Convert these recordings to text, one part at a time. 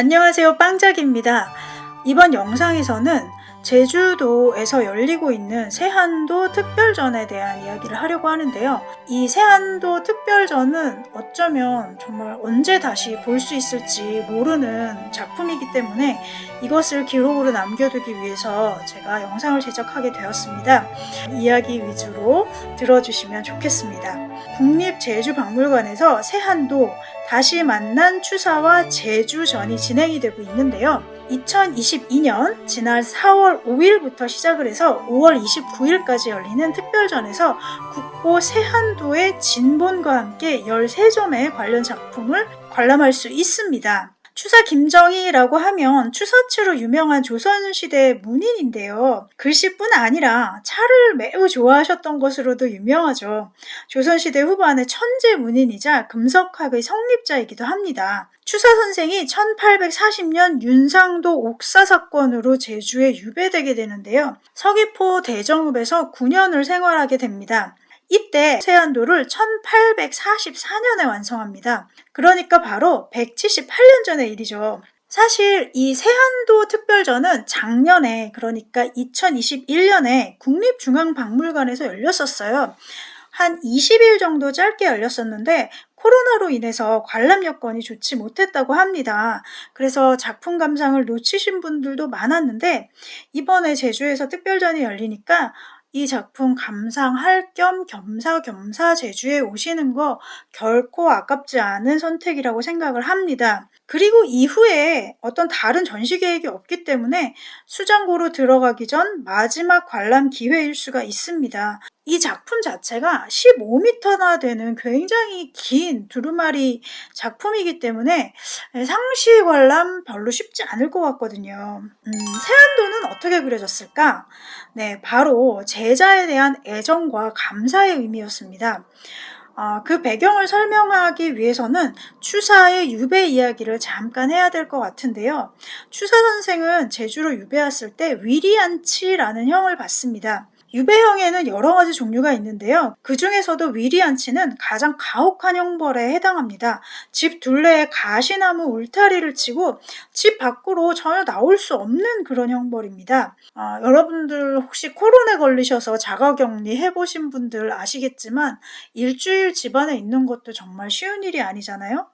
안녕하세요 빵작입니다. 이번 영상에서는 제주도에서 열리고 있는 세한도 특별전에 대한 이야기를 하려고 하는데요. 이 세한도 특별전은 어쩌면 정말 언제 다시 볼 수 있을지 모르는 작품이기 때문에 이것을 기록으로 남겨두기 위해서 제가 영상을 제작하게 되었습니다. 이야기 위주로 들어주시면 좋겠습니다. 국립제주박물관에서 세한도 다시 만난 추사와 제주전이 진행이 되고 있는데요. 2022년 지난 4월 5일부터 시작을 해서 5월 29일까지 열리는 특별전에서 국보 세한도의 진본과 함께 13점의 관련 작품을 관람할 수 있습니다. 추사 김정희라고 하면 추사츠로 유명한 조선시대 문인인데요. 글씨뿐 아니라 차를 매우 좋아하셨던 것으로도 유명하죠. 조선시대 후반의 천재 문인이자 금석학의 성립자이기도 합니다. 추사 선생이 1840년 윤상도 옥사 사건으로 제주에 유배되게 되는데요. 서귀포 대정읍에서 9년을 생활하게 됩니다. 이때 세안도를 1844년에 완성합니다. 그러니까 바로 178년 전의 일이죠. 사실 이 세안도 특별전은 작년에 그러니까 2021년에 국립중앙박물관에서 열렸었어요. 한 20일 정도 짧게 열렸었는데 코로나로 인해서 관람 여건이 좋지 못했다고 합니다. 그래서 작품 감상을 놓치신 분들도 많았는데 이번에 제주에서 특별전이 열리니까 이 작품 감상할 겸 겸사겸사 제주에 오시는 거 결코 아깝지 않은 선택이라고 생각을 합니다. 그리고 이후에 어떤 다른 전시 계획이 없기 때문에 수장고로 들어가기 전 마지막 관람 기회일 수가 있습니다. 이 작품 자체가 15m나 되는 굉장히 긴 두루마리 작품이기 때문에 상시 관람 별로 쉽지 않을 것 같거든요. 음, 세안도는 어떻게 그려졌을까? 네, 바로 제자에 대한 애정과 감사의 의미였습니다. 어, 그 배경을 설명하기 위해서는 추사의 유배 이야기를 잠깐 해야 될 것 같은데요. 추사 선생은 제주로 유배 왔을 때 위리안치라는 형을 받습니다. 유배형에는 여러 가지 종류가 있는데요. 그 중에서도 위리안치는 가장 가혹한 형벌에 해당합니다. 집 둘레에 가시나무 울타리를 치고 집 밖으로 전혀 나올 수 없는 그런 형벌입니다. 어, 여러분들 혹시 코로나에 걸리셔서 자가격리 해보신 분들 아시겠지만 일주일 집안에 있는 것도 정말 쉬운 일이 아니잖아요.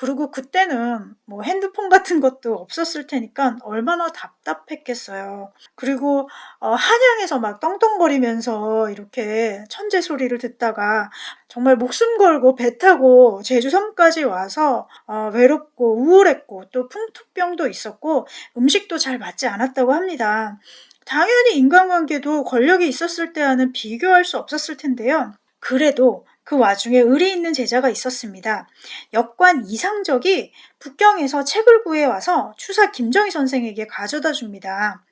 그리고 그때는 뭐 핸드폰 같은 것도 없었을 테니까 얼마나 답답했겠어요. 그리고 어, 한양에서 막 떵떵거리면서 이렇게 천재 소리를 듣다가 정말 목숨 걸고 배 타고 제주 섬까지 와서 어, 외롭고 우울했고 또 풍토병도 있었고 음식도 잘 맞지 않았다고 합니다. 당연히 인간관계도 권력이 있었을 때와는 비교할 수 없었을 텐데요. 그래도 그 와중에 의리 있는 제자가 있었습니다. 역관 이상적이 북경에서 책을 구해와서 추사 김정희 선생에게 가져다 줍니다.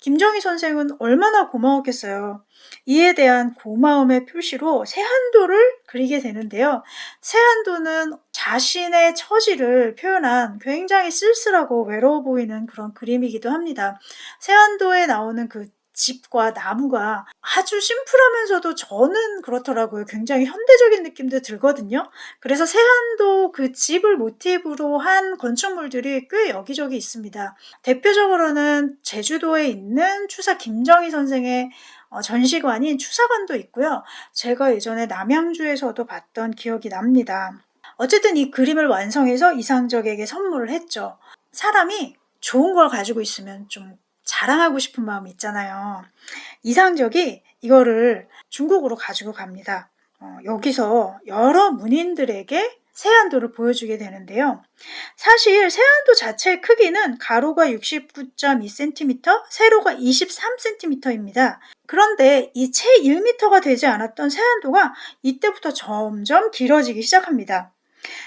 김정희 선생은 얼마나 고마웠겠어요. 이에 대한 고마움의 표시로 세한도를 그리게 되는데요. 세한도는 자신의 처지를 표현한 굉장히 쓸쓸하고 외로워 보이는 그런 그림이기도 합니다. 세한도에 나오는 그 집과 나무가 아주 심플하면서도 저는 그렇더라고요. 굉장히 현대적인 느낌도 들거든요. 그래서 세안도 그 집을 모티브로 한 건축물들이 꽤 여기저기 있습니다. 대표적으로는 제주도에 있는 추사 김정희 선생의 어, 전시관인 추사관도 있고요. 제가 예전에 남양주에서도 봤던 기억이 납니다. 어쨌든 이 그림을 완성해서 이상적에게 선물을 했죠. 사람이 좋은 걸 가지고 있으면 좀 자랑하고 싶은 마음이 있잖아요. 이상적이 이거를 중국으로 가지고 갑니다. 어, 여기서 여러 문인들에게 세안도를 보여주게 되는데요. 사실 세안도 자체의 크기는 가로가 69.2cm, 세로가 23cm입니다. 그런데 이 채 1m가 되지 않았던 세안도가 이때부터 점점 길어지기 시작합니다.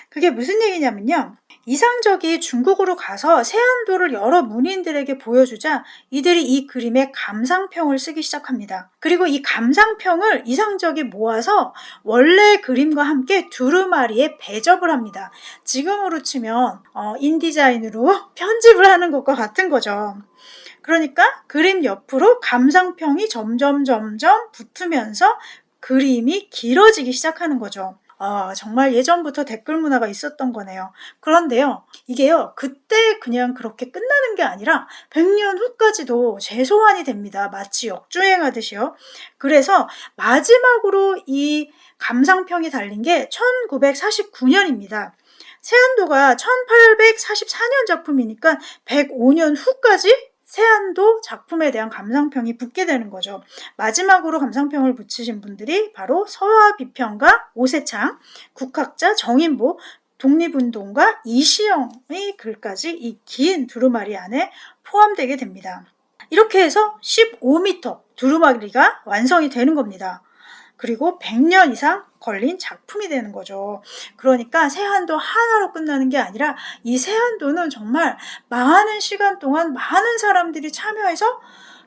그게 무슨 얘기냐면요. 이상적이 중국으로 가서 세안도를 여러 문인들에게 보여주자 이들이 이 그림에 감상평을 쓰기 시작합니다. 그리고 이 감상평을 이상적이 모아서 원래 그림과 함께 두루마리에 배접을 합니다. 지금으로 치면 어, 인디자인으로 편집을 하는 것과 같은 거죠. 그러니까 그림 옆으로 감상평이 점점 점점 붙으면서 그림이 길어지기 시작하는 거죠. 아, 정말 예전부터 댓글 문화가 있었던 거네요. 그런데요, 이게요, 그때 그냥 그렇게 끝나는 게 아니라 100년 후까지도 재소환이 됩니다. 마치 역주행하듯이요. 그래서 마지막으로 이 감상평이 달린 게 1949년입니다. 세안도가 1844년 작품이니까 105년 후까지 세안도 작품에 대한 감상평이 붙게 되는 거죠. 마지막으로 감상평을 붙이신 분들이 바로 서화 비평가 오세창, 국학자 정인보, 독립운동가 이시영의 글까지 이 긴 두루마리 안에 포함되게 됩니다. 이렇게 해서 15m 두루마리가 완성이 되는 겁니다. 그리고 100년 이상 걸린 작품이 되는 거죠. 그러니까 세한도 하나로 끝나는 게 아니라 이 세한도는 정말 많은 시간 동안 많은 사람들이 참여해서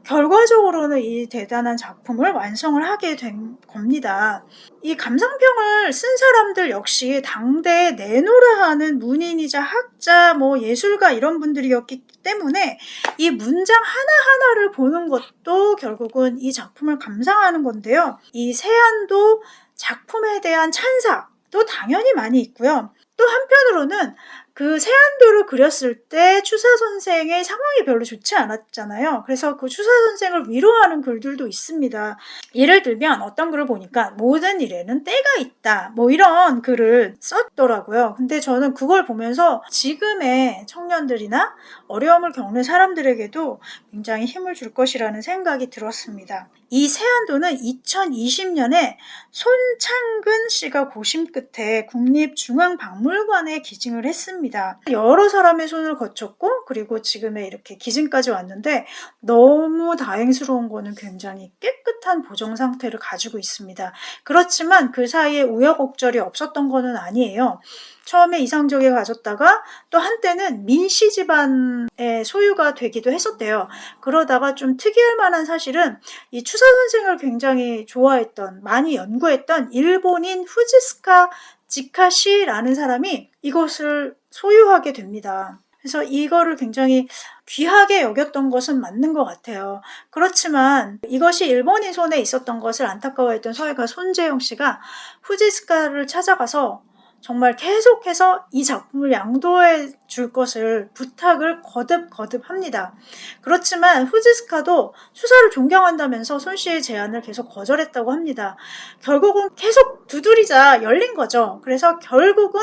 결과적으로는 이 대단한 작품을 완성을 하게 된 겁니다. 이 감상평을 쓴 사람들 역시 당대에 내노라 하는 문인이자 학자, 뭐 예술가 이런 분들이었기 때문에 이 문장 하나하나를 보는 것도 결국은 이 작품을 감상하는 건데요. 이 세안도 작품에 대한 찬사도 당연히 많이 있고요. 또 한편으로는 그 세안도를 그렸을 때 추사 선생의 상황이 별로 좋지 않았잖아요. 그래서 그 추사 선생을 위로하는 글들도 있습니다. 예를 들면 어떤 글을 보니까 모든 일에는 때가 있다. 뭐 이런 글을 썼더라고요. 근데 저는 그걸 보면서 지금의 청년들이나 어려움을 겪는 사람들에게도 굉장히 힘을 줄 것이라는 생각이 들었습니다. 이 세안도는 2020년에 손창근 씨가 고심 끝에 국립중앙박물관에 기증을 했습니다. 여러 사람의 손을 거쳤고 그리고 지금의 이렇게 기증까지 왔는데 너무 다행스러운 거는 굉장히 깨끗한 보정 상태를 가지고 있습니다. 그렇지만 그 사이에 우여곡절이 없었던 거는 아니에요. 처음에 이상적에 가졌다가 또 한때는 민씨 집안의 소유가 되기도 했었대요. 그러다가 좀 특이할 만한 사실은 이 추사 선생을 굉장히 좋아했던 많이 연구했던 일본인 후지스카 지카시라는 사람이 이것을 소유하게 됩니다. 그래서 이거를 굉장히 귀하게 여겼던 것은 맞는 것 같아요. 그렇지만 이것이 일본인 손에 있었던 것을 안타까워했던 서예가 손재영 씨가 후지스카를 찾아가서 정말 계속해서 이 작품을 양도해 줄 것을 부탁을 거듭 거듭 합니다. 그렇지만 후지스카도 수사를 존경한다면서 손 씨의 제안을 계속 거절했다고 합니다. 결국은 계속 두드리자 열린 거죠. 그래서 결국은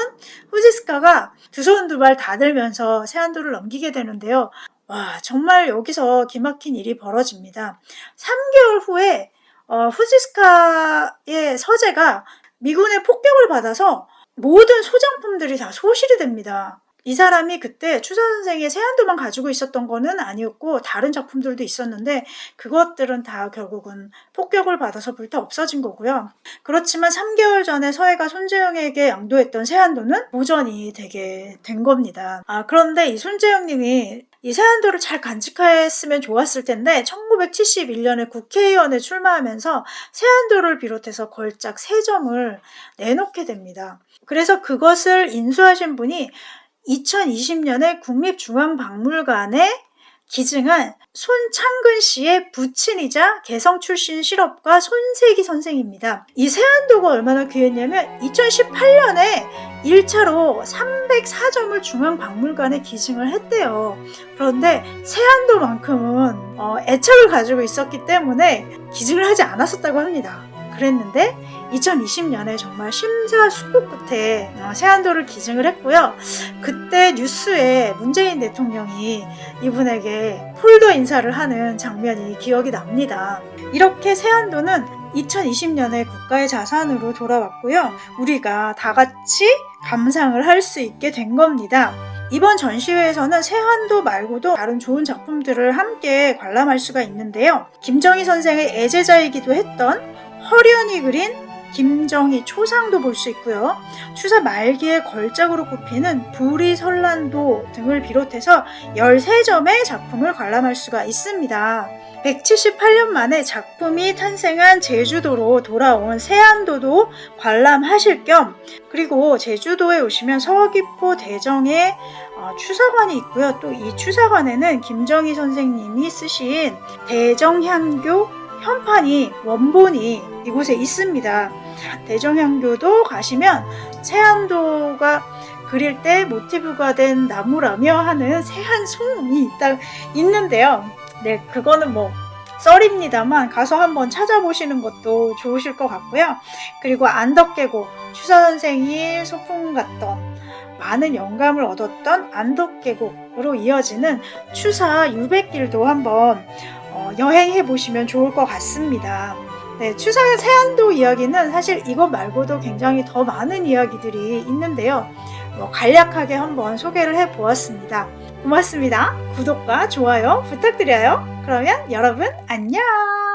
후지스카가 두 손 두 발 다 들면서 세안도를 넘기게 되는데요. 와 정말 여기서 기막힌 일이 벌어집니다. 3개월 후에 어, 후지스카의 서재가 미군의 폭격을 받아서 모든 소장품들이 다 소실이 됩니다. 이 사람이 그때 추사 선생의 세안도만 가지고 있었던 거는 아니었고 다른 작품들도 있었는데 그것들은 다 결국은 폭격을 받아서 불타 없어진 거고요. 그렇지만 3개월 전에 서해가 손재영에게 양도했던 세안도는 보전이 되게 된 겁니다. 아 그런데 이 손재영님이 이 세안도를 잘 간직했으면 좋았을 텐데 1971년에 국회의원에 출마하면서 세안도를 비롯해서 걸작 3점을 내놓게 됩니다. 그래서 그것을 인수하신 분이 2020년에 국립중앙박물관에 기증한 손창근 씨의 부친이자 개성 출신 실업가 손세기 선생입니다. 이 세안도가 얼마나 귀했냐면 2018년에 1차로 304점을 중앙박물관에 기증을 했대요. 그런데 세안도만큼은 어, 애착을 가지고 있었기 때문에 기증을 하지 않았었다고 합니다. 그랬는데 2020년에 정말 심사숙고 끝에 어, 세안도를 기증을 했고요. 그때 뉴스에 문재인 대통령이 이분에게 폴더 인사를 하는 장면이 기억이 납니다. 이렇게 세안도는 2020년에 국가의 자산으로 돌아왔고요. 우리가 다 같이 감상을 할 수 있게 된 겁니다. 이번 전시회에서는 세한도 말고도 다른 좋은 작품들을 함께 관람할 수가 있는데요. 김정희 선생의 애제자이기도 했던 허련이 그린 김정희 초상도 볼 수 있고요. 추사 말기에 걸작으로 꼽히는 불이 설란도 등을 비롯해서 13점의 작품을 관람할 수가 있습니다. 178년 만에 작품이 탄생한 제주도로 돌아온 세안도도 관람하실 겸 그리고 제주도에 오시면 서귀포 대정에 어, 추사관이 있고요. 또 이 추사관에는 김정희 선생님이 쓰신 대정향교 현판이 원본이 이곳에 있습니다. 대정향교도 가시면 세안도가 그릴 때 모티브가 된 나무라며 하는 세한 송이 있다 있는데요. 네, 그거는 뭐 썰입니다만 가서 한번 찾아보시는 것도 좋으실 것 같고요. 그리고 안덕계곡 추사 선생이 소풍 갔던 많은 영감을 얻었던 안덕계곡으로 이어지는 추사 유백길도 한번 어, 여행해 보시면 좋을 것 같습니다. 네, 추사 세안도 이야기는 사실 이것 말고도 굉장히 더 많은 이야기들이 있는데요. 뭐 간략하게 한번 소개를 해 보았습니다. 고맙습니다. 구독과 좋아요 부탁드려요. 그러면 여러분 안녕!